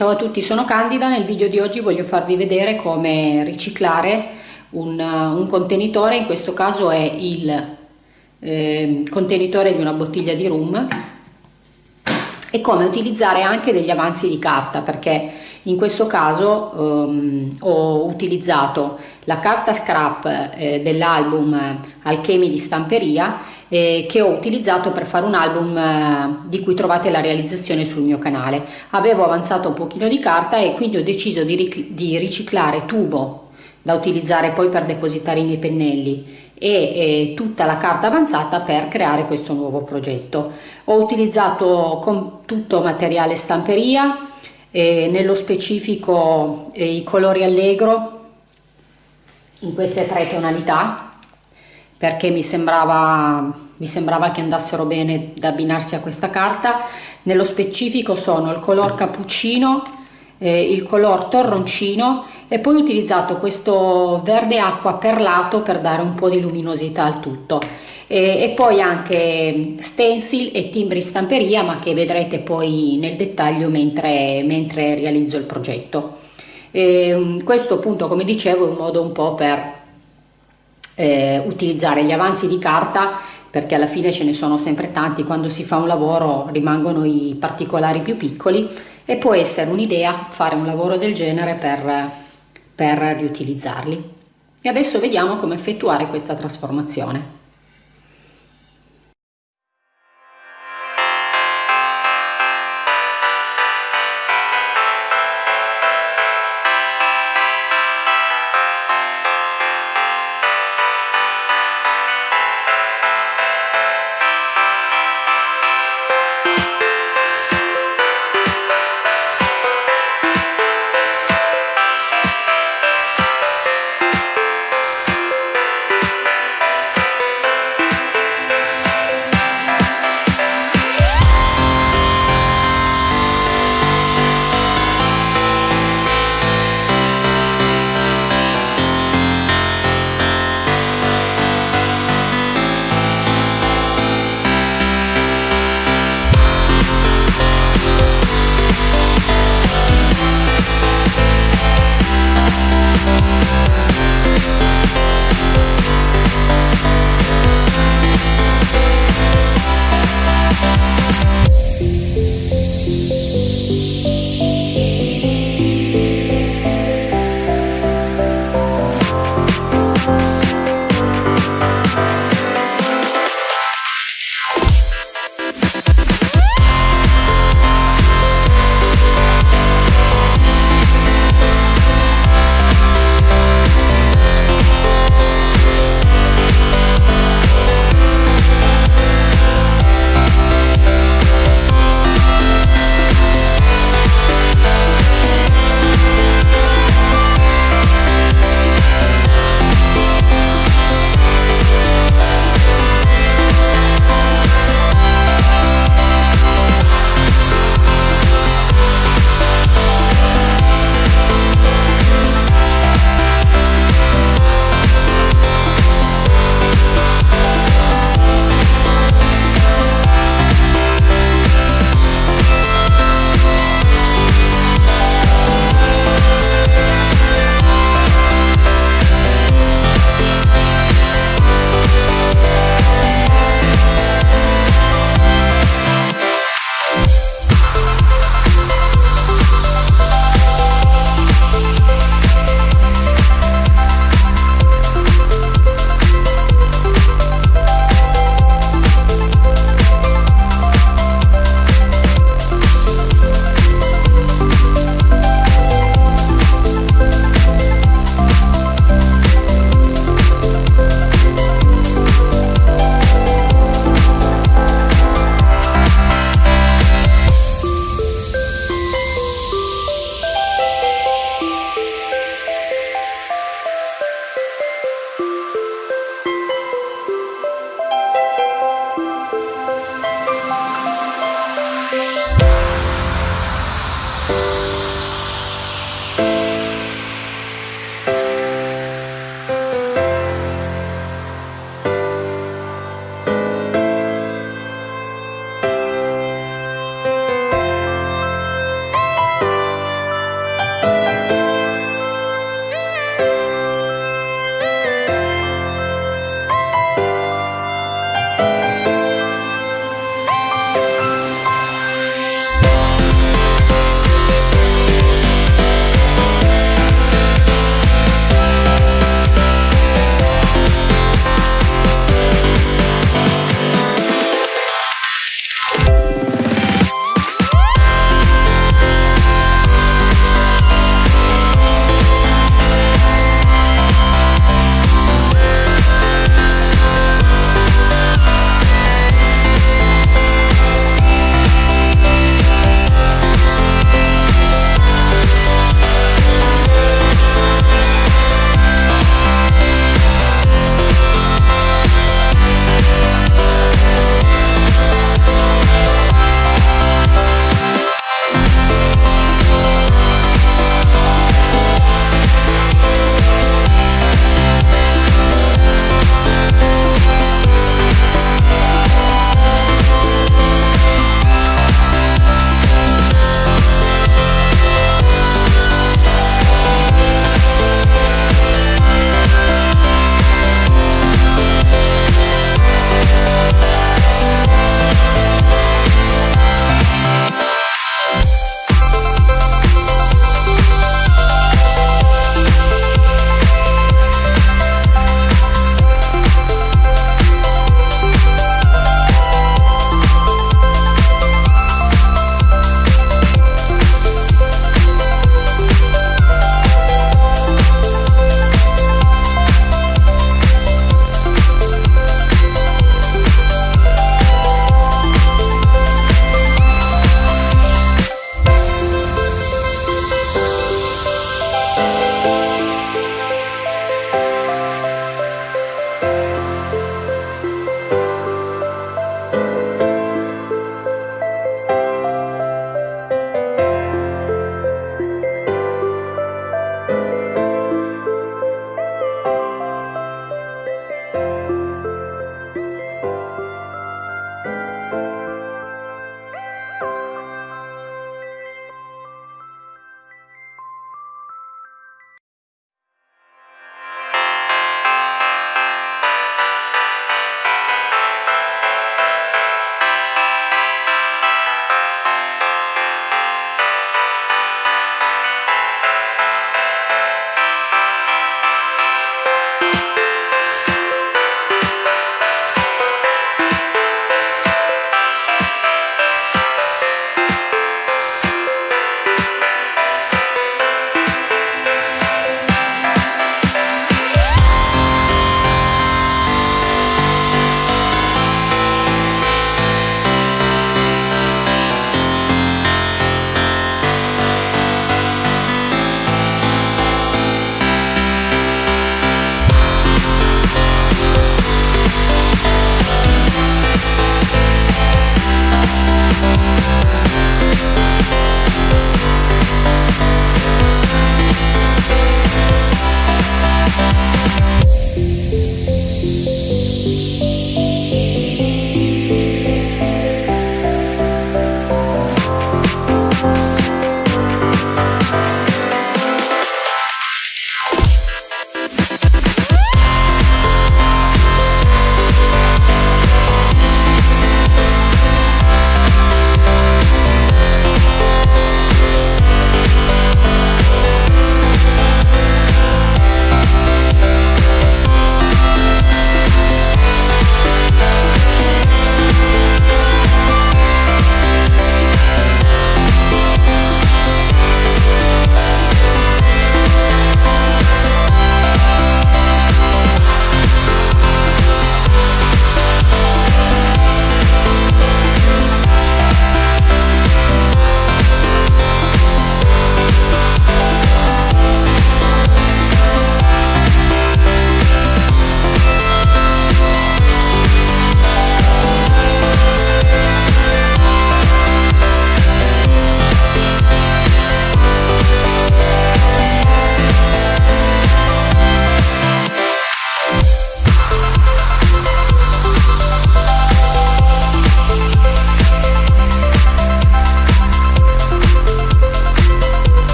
Ciao a tutti, sono Candida, nel video di oggi voglio farvi vedere come riciclare un, un contenitore, in questo caso è il eh, contenitore di una bottiglia di rum e come utilizzare anche degli avanzi di carta perché in questo caso um, ho utilizzato la carta scrap eh, dell'album Alchemi di Stamperia eh, che ho utilizzato per fare un album eh, di cui trovate la realizzazione sul mio canale. Avevo avanzato un pochino di carta e quindi ho deciso di, di riciclare tubo da utilizzare poi per depositare i miei pennelli e, e tutta la carta avanzata per creare questo nuovo progetto. Ho utilizzato tutto materiale stamperia, eh, nello specifico eh, i colori allegro in queste tre tonalità perché mi sembrava, mi sembrava che andassero bene da abbinarsi a questa carta. Nello specifico sono il color cappuccino, eh, il color torroncino e poi ho utilizzato questo verde acqua perlato per dare un po' di luminosità al tutto. E, e poi anche stencil e timbri stamperia ma che vedrete poi nel dettaglio mentre, mentre realizzo il progetto. E, questo appunto come dicevo è un modo un po' per eh, utilizzare gli avanzi di carta perché alla fine ce ne sono sempre tanti, quando si fa un lavoro rimangono i particolari più piccoli e può essere un'idea fare un lavoro del genere per, per riutilizzarli. E adesso vediamo come effettuare questa trasformazione.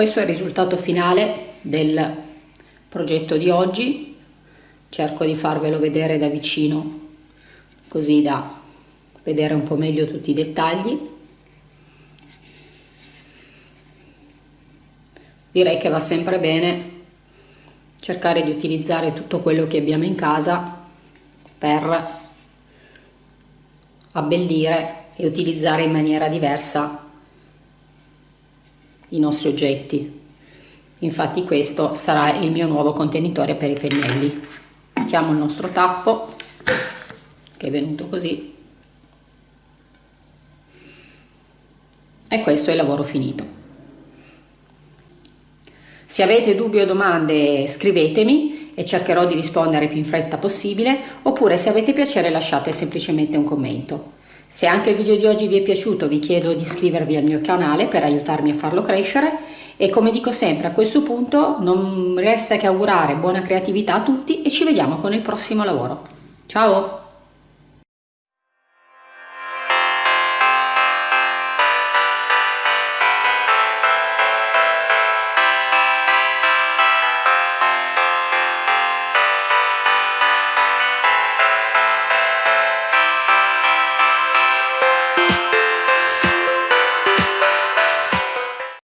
Questo è il risultato finale del progetto di oggi. Cerco di farvelo vedere da vicino così da vedere un po' meglio tutti i dettagli. Direi che va sempre bene cercare di utilizzare tutto quello che abbiamo in casa per abbellire e utilizzare in maniera diversa i nostri oggetti. Infatti questo sarà il mio nuovo contenitore per i pennelli. Mettiamo il nostro tappo che è venuto così. E questo è il lavoro finito. Se avete dubbi o domande scrivetemi e cercherò di rispondere più in fretta possibile oppure se avete piacere lasciate semplicemente un commento. Se anche il video di oggi vi è piaciuto vi chiedo di iscrivervi al mio canale per aiutarmi a farlo crescere e come dico sempre a questo punto non resta che augurare buona creatività a tutti e ci vediamo con il prossimo lavoro. Ciao!